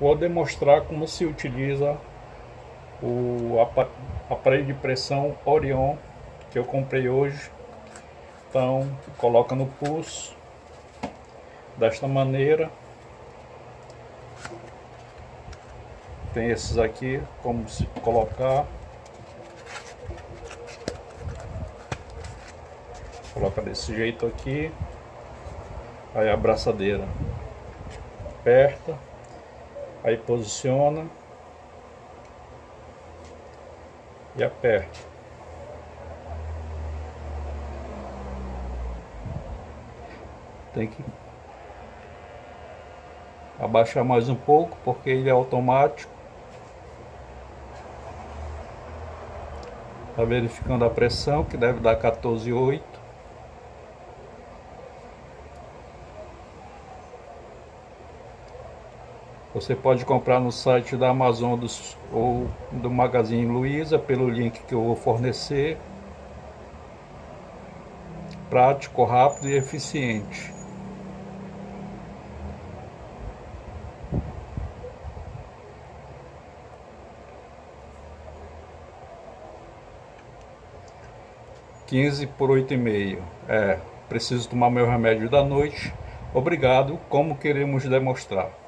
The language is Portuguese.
Vou demonstrar como se utiliza o aparelho de pressão Orion que eu comprei hoje. Então, coloca no pulso desta maneira. Tem esses aqui, como se colocar. Coloca desse jeito aqui. Aí a abraçadeira aperta, aí posiciona e aperta. Tem que abaixar mais um pouco porque ele é automático. Está verificando a pressão que deve dar 14,8. Você pode comprar no site da Amazon dos, ou do Magazine Luiza pelo link que eu vou fornecer. Prático, rápido e eficiente. Quinze por oito e meio. É, preciso tomar meu remédio da noite. Obrigado, como queremos demonstrar.